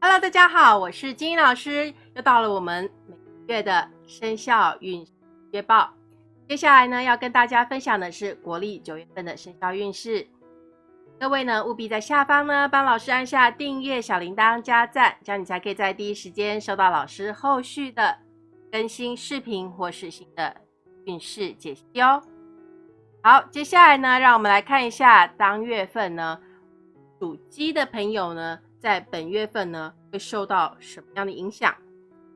Hello，大家好，我是金英老师，又到了我们每月的生肖运月报。接下来呢，要跟大家分享的是国历九月份的生肖运势。各位呢，务必在下方呢帮老师按下订阅、小铃铛、加赞，这样你才可以在第一时间收到老师后续的更新视频或是新的运势解析哦。好，接下来呢，让我们来看一下当月份呢属鸡的朋友呢，在本月份呢会受到什么样的影响？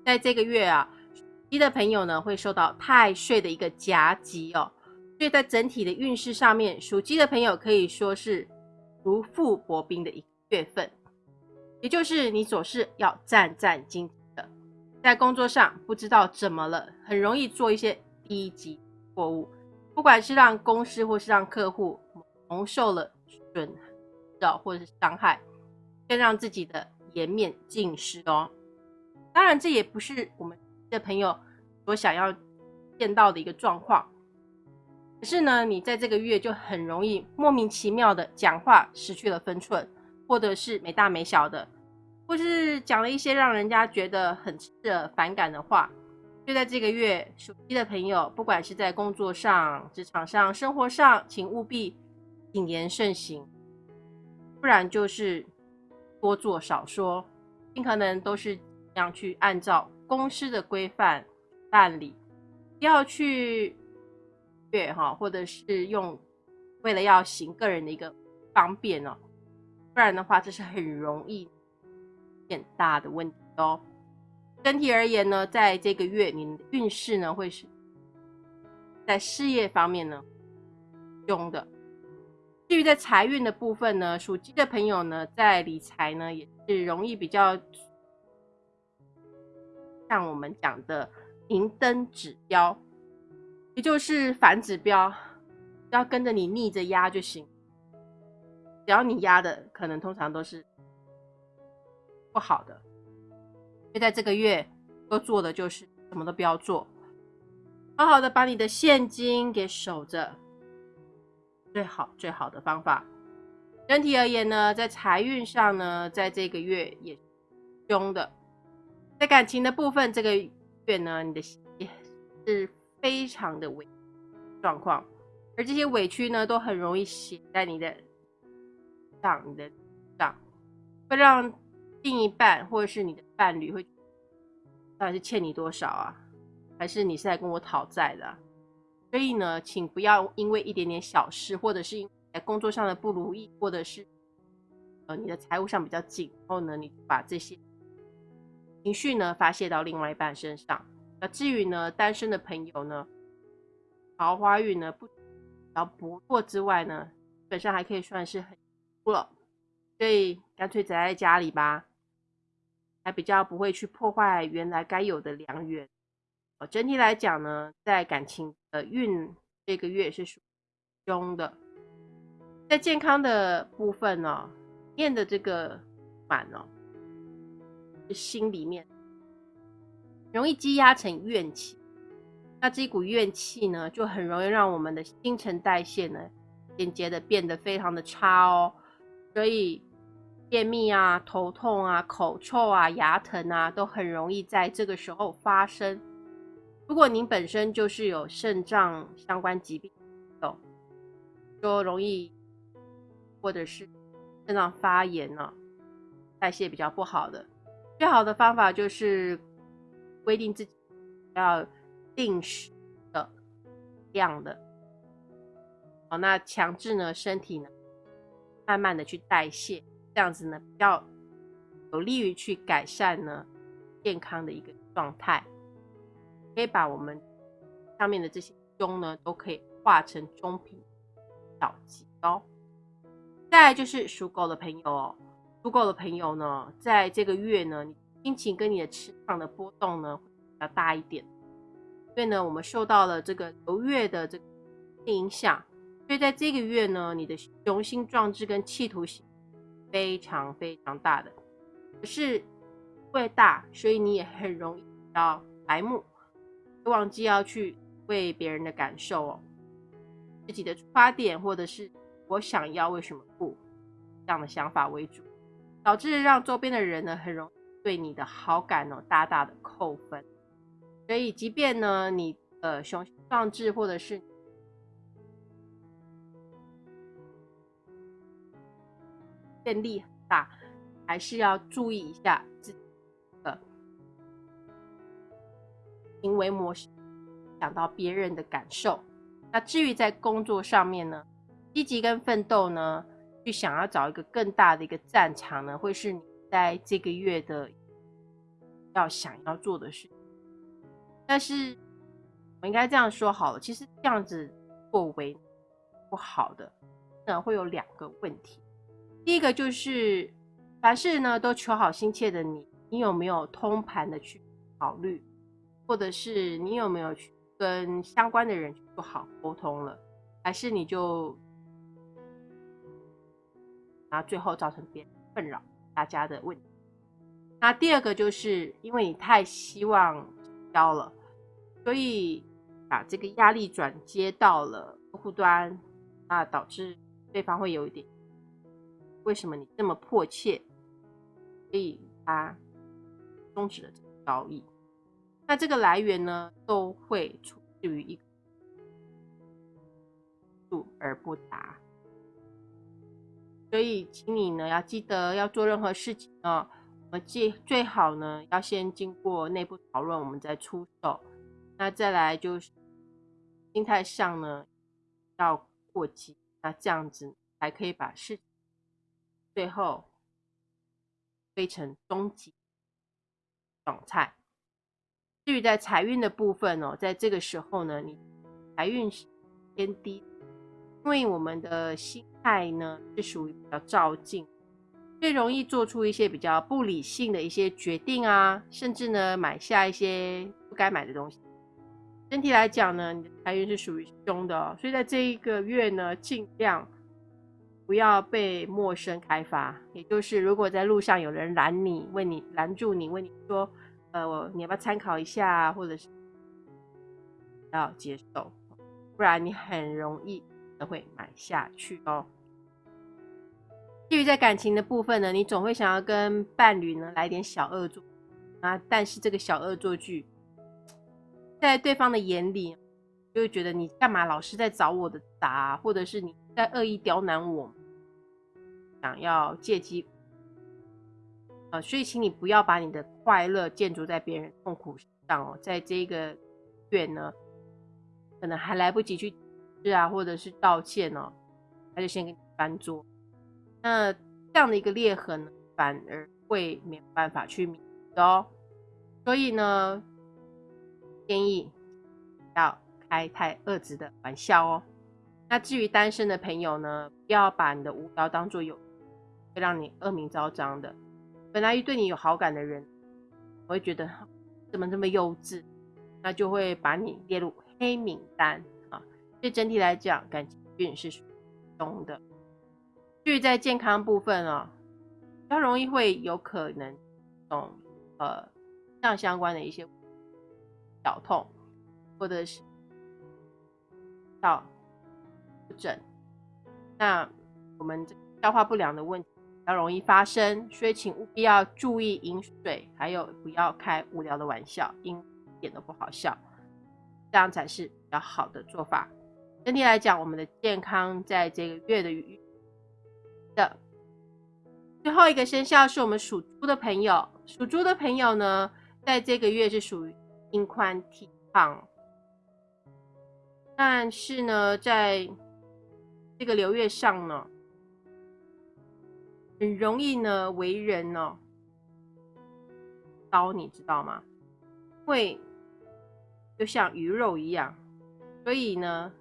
在这个月啊，属鸡的朋友呢会受到太岁的一个夹击哦，所以在整体的运势上面，属鸡的朋友可以说是如履薄冰的一个月份，也就是你总是要战战兢兢的，在工作上不知道怎么了，很容易做一些低级错误。不管是让公司或是让客户蒙受了损扰或者是伤害，更让自己的颜面尽失哦。当然，这也不是我们的朋友所想要见到的一个状况。可是呢，你在这个月就很容易莫名其妙的讲话失去了分寸，或者是没大没小的，或是讲了一些让人家觉得很反感的话。就在这个月，属鸡的朋友，不管是在工作上、职场上、生活上，请务必谨言慎行，不然就是多做少说，尽可能都是这样去按照公司的规范办理，不要去越哈，或者是用为了要行个人的一个方便哦，不然的话，这是很容易变大的问题哦。整体而言呢，在这个月，你运势呢会是在事业方面呢凶的。至于在财运的部分呢，属鸡的朋友呢，在理财呢也是容易比较像我们讲的明灯指标，也就是反指标，要跟着你逆着压就行。只要你压的，可能通常都是不好的。就在这个月，要做的就是什么都不要做，好好的把你的现金给守着，最好最好的方法。整体而言呢，在财运上呢，在这个月也凶的。在感情的部分，这个月呢，你的也是非常的委状况，而这些委屈呢，都很容易写在你的上，你的上，会让。另一半或者是你的伴侣会，到底是欠你多少啊？还是你是在跟我讨债的？所以呢，请不要因为一点点小事，或者是因工作上的不如意，或者是呃你的财务上比较紧，然后呢，你把这些情绪呢发泄到另外一半身上。那至于呢，单身的朋友呢，桃花运呢不要不错之外呢，基本身还可以算是很不了，所以干脆宅在家里吧。还比较不会去破坏原来该有的良缘。整体来讲呢，在感情的运这个月是属凶的。在健康的部分呢，念的这个满哦，心里面容易积压成怨气。那这一股怨气呢，就很容易让我们的新陈代谢呢，间接的变得非常的差哦。所以。便秘啊、头痛啊、口臭啊、牙疼啊，都很容易在这个时候发生。如果您本身就是有肾脏相关疾病，有就容易或者是肾脏发炎呢，代谢比较不好的，最好的方法就是规定自己要定时的量的，好，那强制呢身体呢慢慢的去代谢。这样子呢，比较有利于去改善呢健康的一个状态，可以把我们上面的这些中呢，都可以化成中品小吉哦。再来就是属狗的朋友哦，属狗的朋友呢，在这个月呢，你心情跟你的磁场的波动呢会比较大一点，所以呢，我们受到了这个流月的这个影响，所以在这个月呢，你的雄心壮志跟企图心。非常非常大的，可是因为大，所以你也很容易比较白目，忘记要去为别人的感受哦，自己的出发点或者是我想要为什么不这样的想法为主，导致让周边的人呢很容易对你的好感哦大大的扣分。所以，即便呢你呃雄心壮志或者是愿力很大，还是要注意一下行为模式，想到别人的感受。那至于在工作上面呢，积极跟奋斗呢，去想要找一个更大的一个战场呢，会是你在这个月的要想要做的事。但是我应该这样说好了，其实这样子作为不好的，那会有两个问题。第一个就是凡事呢都求好心切的你，你有没有通盘的去考虑，或者是你有没有去跟相关的人去做好沟通了，还是你就然后最后造成别人困扰大家的问题？那第二个就是因为你太希望交了，所以把这个压力转接到了客户端，那导致对方会有一点。为什么你这么迫切？所以他终止了这个交易。那这个来源呢，都会出自于一个度而不达。所以，请你呢要记得，要做任何事情呢，我们最最好呢要先经过内部讨论，我们再出手。那再来就是心态上呢要过激，那这样子才可以把事。最后飞成终极状态。至于在财运的部分哦，在这个时候呢，你财运是偏低，因为我们的心态呢是属于比较照进，最容易做出一些比较不理性的一些决定啊，甚至呢买下一些不该买的东西。整体来讲呢，你的财运是属于凶的，所以在这一个月呢，尽量。不要被陌生开发，也就是如果在路上有人拦你，问你拦住你，问你说，呃，我你要不要参考一下，或者是要接受，不然你很容易都会买下去哦。至于在感情的部分呢，你总会想要跟伴侣呢来点小恶作啊，但是这个小恶作剧，在对方的眼里，就会觉得你干嘛老是在找我的答，或者是你在恶意刁难我。想要借机，呃，所以请你不要把你的快乐建筑在别人痛苦上哦。在这个月呢，可能还来不及去是啊，或者是道歉哦，他就先给你翻桌。那这样的一个裂痕呢，反而会没有办法去弥补哦。所以呢，建议不要开太恶质的玩笑哦。那至于单身的朋友呢，不要把你的无聊当做有。会让你恶名昭彰的。本来对你有好感的人，我会觉得怎么这么幼稚，那就会把你列入黑名单啊。所以整体来讲，感情运是中的。至于在健康部分哦，比较容易会有可能种呃这相关的一些小痛，或者是到不整。那我们消化不良的问题。比较容易发生，所以请务必要注意饮水，还有不要开无聊的玩笑，因一点都不好笑，这样才是比较好的做法。整体来讲，我们的健康在这个月的的最后一个生肖是我们属猪的朋友，属猪的朋友呢，在这个月是属于心宽体胖，但是呢，在这个流月上呢。很容易呢，为人哦，刀你知道吗？会就像鱼肉一样，所以呢，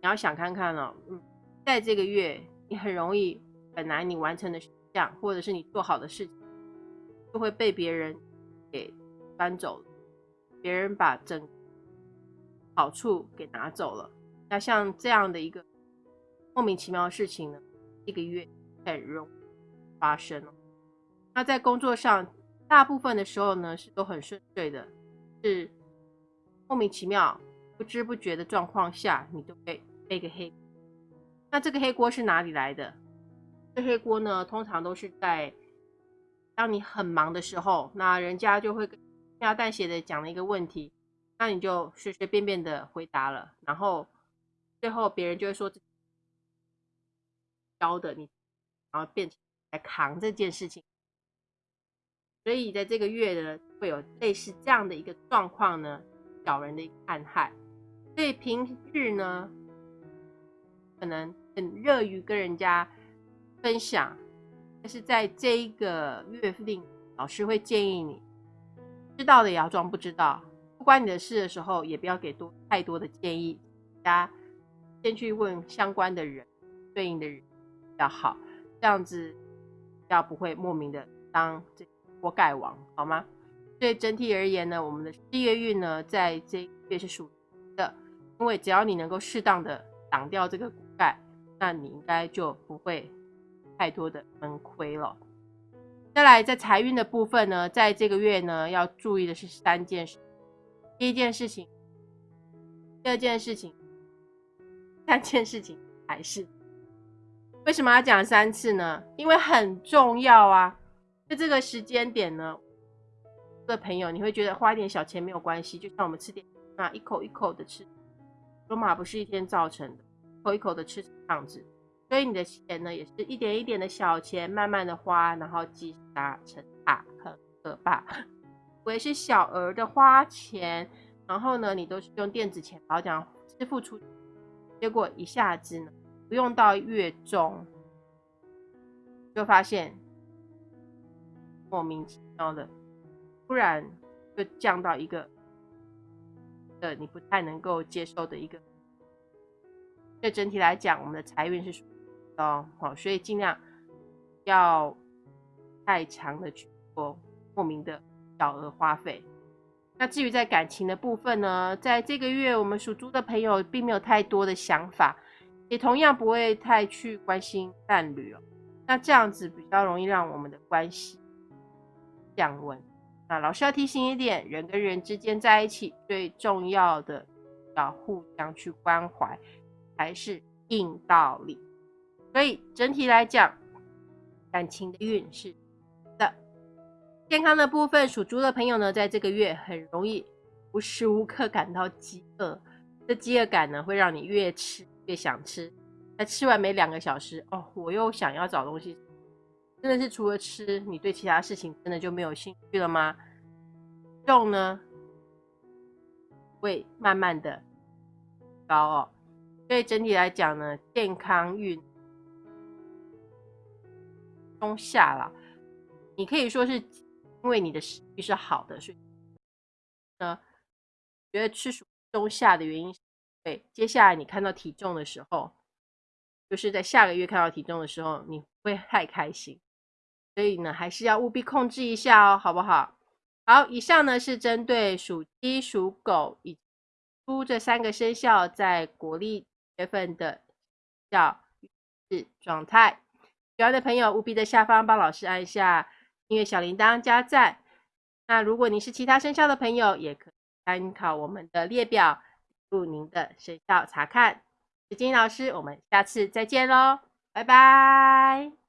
你要想看看哦，嗯，在这个月，你很容易本来你完成的事项，或者是你做好的事情，就会被别人给搬走了，别人把整好处给拿走了。那像这样的一个莫名其妙的事情呢，一个月很容。发生，那在工作上，大部分的时候呢是都很顺遂的，是莫名其妙、不知不觉的状况下，你就会背个黑。那这个黑锅是哪里来的？这黑锅呢，通常都是在当你很忙的时候，那人家就会轻描淡写的讲了一个问题，那你就随随便便的回答了，然后最后别人就会说教的你，然后变成来扛这件事情。所以在这个月呢，会有类似这样的一个状况呢，小人的一个暗害。所以平日呢，可能很热于跟人家分享。但是在这一个月份，老师会建议你，知道的也要装不知道，不关你的事的时候，也不要给多太多的建议，大家先去问相关的人，对应的人比较好，这样子较不会莫名的当这锅盖王，好吗？所以整体而言呢，我们的事业运呢，在这个月是属的，因为只要你能够适当的挡掉这个锅盖，那你应该就不会。太多的闷亏了。再来，在财运的部分呢，在这个月呢，要注意的是三件事。第一件事情，第二件事情，三件事情还是为什么要讲三次呢？因为很重要啊。在这个时间点呢，的朋友，你会觉得花一点小钱没有关系，就像我们吃点啊，一口一口的吃。罗马不是一天造成的，一口一口的吃这样子。所以你的钱呢，也是一点一点的小钱，慢慢的花，然后积沙成塔，很可怕。我也是小额的花钱，然后呢，你都是用电子钱包这样支付出，结果一下子呢，不用到月中，就发现莫名其妙的，突然就降到一个的你不太能够接受的一个。对整体来讲，我们的财运是属。哦，好，所以尽量要太强的去做莫名的小额花费。那至于在感情的部分呢，在这个月我们属猪的朋友并没有太多的想法，也同样不会太去关心伴侣哦。那这样子比较容易让我们的关系降温。那老师要提醒一点，人跟人之间在一起最重要的要互相去关怀，才是硬道理。所以整体来讲，感情的运势的健康的部分，属猪的朋友呢，在这个月很容易无时无刻感到饥饿。这饥饿感呢，会让你越吃越想吃。那吃完没两个小时，哦，我又想要找东西。真的是除了吃，你对其他事情真的就没有兴趣了吗？重呢，会慢慢的高哦。所以整体来讲呢，健康运。中下了，你可以说是因为你的食欲是好的，所以呢，觉得吃属中下的原因，对，接下来你看到体重的时候，就是在下个月看到体重的时候，你会太开心，所以呢，还是要务必控制一下哦，好不好？好，以上呢是针对属鸡、属狗以猪这三个生肖在国历月份的叫运状态。喜欢的朋友务必在下方帮老师按下音乐小铃铛加赞。那如果你是其他生肖的朋友，也可以参考我们的列表，入您的生肖查看。石金老师，我们下次再见喽，拜拜。